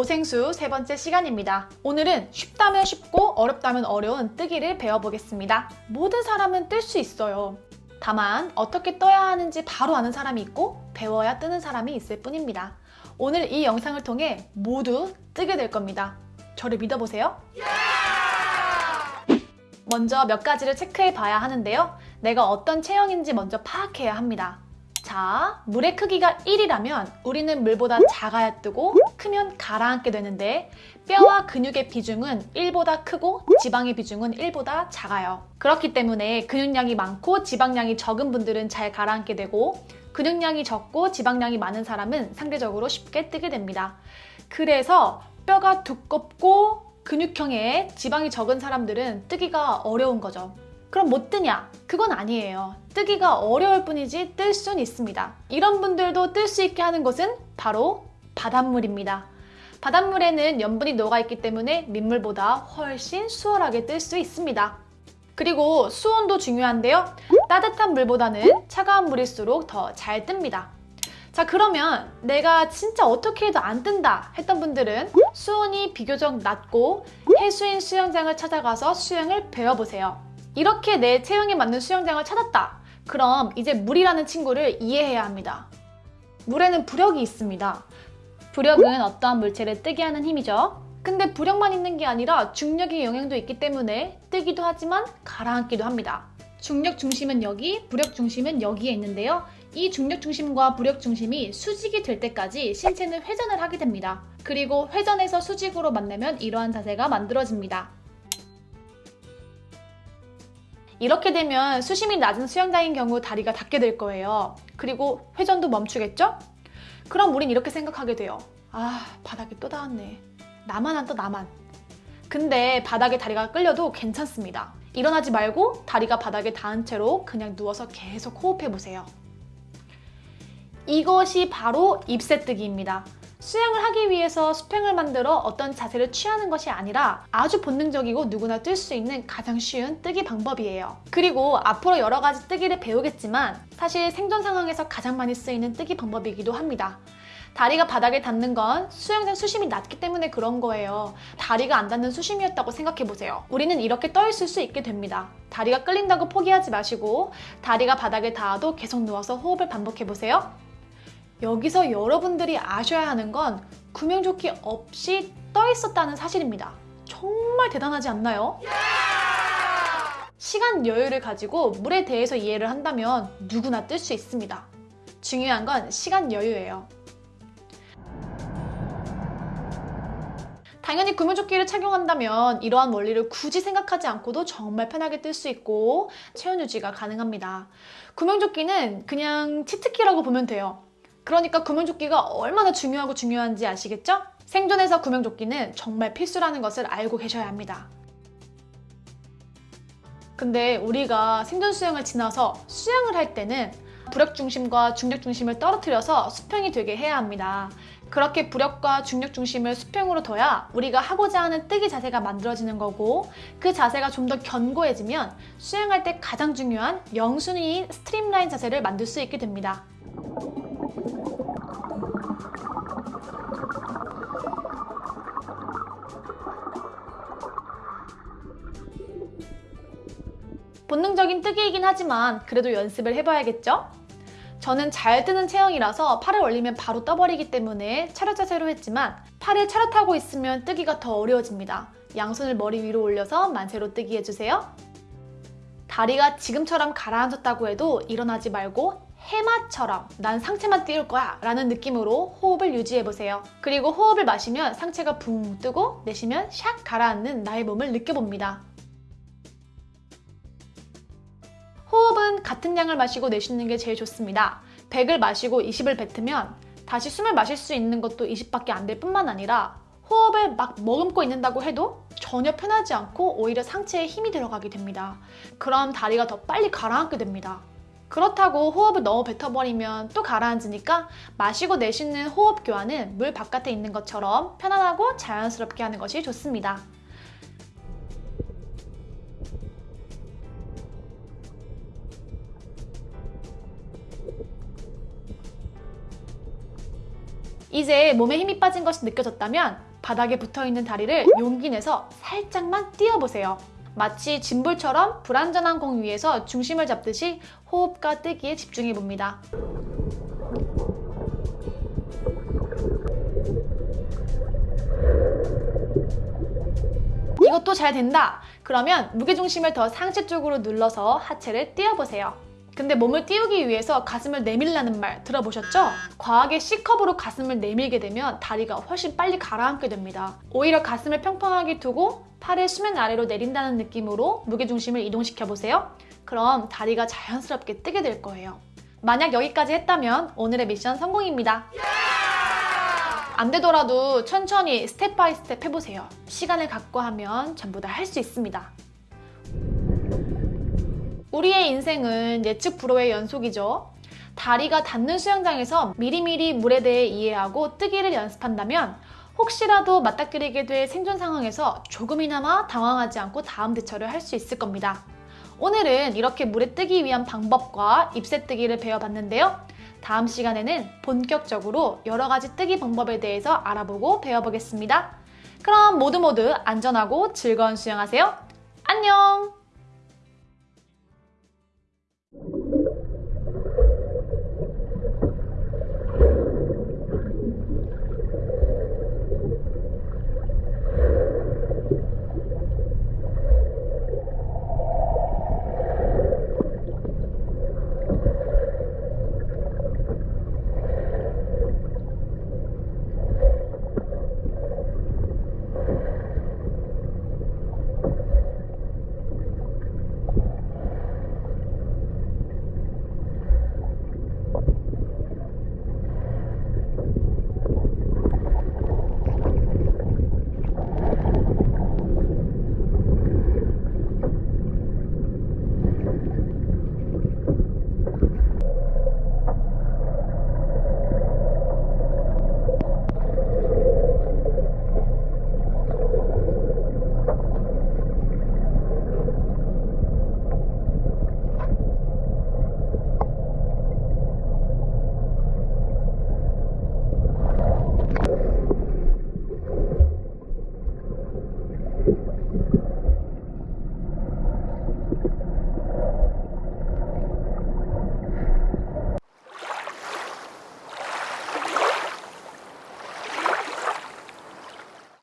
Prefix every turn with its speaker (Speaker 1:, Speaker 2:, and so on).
Speaker 1: 오생수 세 번째 시간입니다. 오늘은 쉽다면 쉽고 어렵다면 어려운 뜨기를 배워보겠습니다. 모든 사람은 뜰 수 있어요. 다만 어떻게 떠야 하는지 바로 아는 사람이 있고 배워야 뜨는 사람이 있을 뿐입니다. 오늘 이 영상을 통해 모두 뜨게 될 겁니다. 저를 믿어보세요. 먼저 몇 가지를 체크해 봐야 하는데요. 내가 어떤 체형인지 먼저 파악해야 합니다. 자, 물의 크기가 1이라면 우리는 물보다 작아야 뜨고 크면 가라앉게 되는데 뼈와 근육의 비중은 1보다 크고 지방의 비중은 1보다 작아요. 그렇기 때문에 근육량이 많고 지방량이 적은 분들은 잘 가라앉게 되고 근육량이 적고 지방량이 많은 사람은 상대적으로 쉽게 뜨게 됩니다. 그래서 뼈가 두껍고 근육형에 지방이 적은 사람들은 뜨기가 어려운 거죠. 그럼 못 뜨냐? 그건 아니에요. 뜨기가 어려울 뿐이지 뜰 수는 있습니다. 이런 분들도 뜰 수 있게 하는 것은 바로 바닷물입니다. 바닷물에는 염분이 녹아있기 때문에 민물보다 훨씬 수월하게 뜰 수 있습니다. 그리고 수온도 중요한데요. 따뜻한 물보다는 차가운 물일수록 더 잘 뜹니다. 자 그러면 내가 진짜 어떻게 해도 안 뜬다 했던 분들은 수온이 비교적 낮고 해수인 수영장을 찾아가서 수영을 배워보세요. 이렇게 내 체형에 맞는 수영장을 찾았다. 그럼 이제 물이라는 친구를 이해해야 합니다. 물에는 부력이 있습니다. 부력은 어떠한 물체를 뜨게 하는 힘이죠. 근데 부력만 있는 게 아니라 중력의 영향도 있기 때문에 뜨기도 하지만 가라앉기도 합니다. 중력 중심은 여기, 부력 중심은 여기에 있는데요. 이 중력 중심과 부력 중심이 수직이 될 때까지 신체는 회전을 하게 됩니다. 그리고 회전에서 수직으로 만나면 이러한 자세가 만들어집니다. 이렇게 되면 수심이 낮은 수영장인 경우 다리가 닿게 될 거예요. 그리고 회전도 멈추겠죠? 그럼 우린 이렇게 생각하게 돼요. 아, 바닥에 또 닿았네. 나만 안 떠, 나만. 근데 바닥에 다리가 끌려도 괜찮습니다. 일어나지 말고 다리가 바닥에 닿은 채로 그냥 누워서 계속 호흡해보세요. 이것이 바로 입새뜨기입니다. 수영을 하기 위해서 수평을 만들어 어떤 자세를 취하는 것이 아니라 아주 본능적이고 누구나 뜰 수 있는 가장 쉬운 뜨기 방법이에요. 그리고 앞으로 여러 가지 뜨기를 배우겠지만 사실 생존 상황에서 가장 많이 쓰이는 뜨기 방법이기도 합니다. 다리가 바닥에 닿는 건 수영장 수심이 낮기 때문에 그런 거예요. 다리가 안 닿는 수심이었다고 생각해보세요. 우리는 이렇게 떠 있을 수 있게 됩니다. 다리가 끌린다고 포기하지 마시고 다리가 바닥에 닿아도 계속 누워서 호흡을 반복해보세요. 여기서 여러분들이 아셔야 하는 건 구명조끼 없이 떠 있었다는 사실입니다. 정말 대단하지 않나요? 시간 여유를 가지고 물에 대해서 이해를 한다면 누구나 뜰 수 있습니다. 중요한 건 시간 여유예요. 당연히 구명조끼를 착용한다면 이러한 원리를 굳이 생각하지 않고도 정말 편하게 뜰 수 있고 체온 유지가 가능합니다. 구명조끼는 그냥 치트키라고 보면 돼요. 그러니까 구명조끼가 얼마나 중요하고 중요한지 아시겠죠? 생존에서 구명조끼는 정말 필수라는 것을 알고 계셔야 합니다. 근데 우리가 생존 수영을 지나서 수영을 할 때는 부력 중심과 중력 중심을 떨어뜨려서 수평이 되게 해야 합니다. 그렇게 부력과 중력 중심을 수평으로 둬야 우리가 하고자 하는 뜨기 자세가 만들어지는 거고 그 자세가 좀 더 견고해지면 수영할 때 가장 중요한 영순위인 streamline 자세를 만들 수 있게 됩니다. 본능적인 뜨기이긴 하지만 그래도 연습을 해봐야겠죠? 저는 잘 뜨는 체형이라서 팔을 올리면 바로 떠버리기 때문에 차렷 자세로 했지만 팔을 차렷하고 있으면 뜨기가 더 어려워집니다. 양손을 머리 위로 올려서 만세로 뜨기 해주세요. 다리가 지금처럼 가라앉았다고 해도 일어나지 말고 해마처럼 난 상체만 띄울 거야 라는 느낌으로 호흡을 유지해보세요. 그리고 호흡을 마시면 상체가 붕 뜨고 내쉬면 샥 가라앉는 나의 몸을 느껴봅니다. 호흡은 같은 양을 마시고 내쉬는 게 제일 좋습니다. 100을 마시고 20을 뱉으면 다시 숨을 마실 수 있는 것도 20밖에 안 될 뿐만 아니라 호흡을 막 머금고 있는다고 해도 전혀 편하지 않고 오히려 상체에 힘이 들어가게 됩니다. 그럼 다리가 더 빨리 가라앉게 됩니다. 그렇다고 호흡을 너무 뱉어버리면 또 가라앉으니까 마시고 내쉬는 호흡 교환은 물 바깥에 있는 것처럼 편안하고 자연스럽게 하는 것이 좋습니다. 이제 몸에 힘이 빠진 것이 느껴졌다면 바닥에 붙어 있는 다리를 용기 내서 살짝만 띄워보세요. 마치 짐볼처럼 불안전한 공 위에서 중심을 잡듯이 호흡과 뜨기에 집중해 봅니다. 이것도 잘 된다. 그러면 무게중심을 더 상체 쪽으로 눌러서 하체를 띄워보세요. 근데 몸을 띄우기 위해서 가슴을 내밀라는 말 들어보셨죠? 과하게 C컵으로 가슴을 내밀게 되면 다리가 훨씬 빨리 가라앉게 됩니다. 오히려 가슴을 평평하게 두고 팔을 수면 아래로 내린다는 느낌으로 무게중심을 이동시켜 보세요. 그럼 다리가 자연스럽게 뜨게 될 거예요. 만약 여기까지 했다면 오늘의 미션 성공입니다. 안 되더라도 천천히 step by step 해보세요. 시간을 갖고 하면 전부 다 할 수 있습니다. 우리의 인생은 예측 불허의 연속이죠. 다리가 닿는 수영장에서 미리미리 물에 대해 이해하고 뜨기를 연습한다면 혹시라도 맞닥뜨리게 될 생존 상황에서 조금이나마 당황하지 않고 다음 대처를 할 수 있을 겁니다. 오늘은 이렇게 물에 뜨기 위한 방법과 입새 뜨기를 배워봤는데요. 다음 시간에는 본격적으로 여러 가지 뜨기 방법에 대해서 알아보고 배워보겠습니다. 그럼 모두 모두 안전하고 즐거운 수영하세요. 안녕!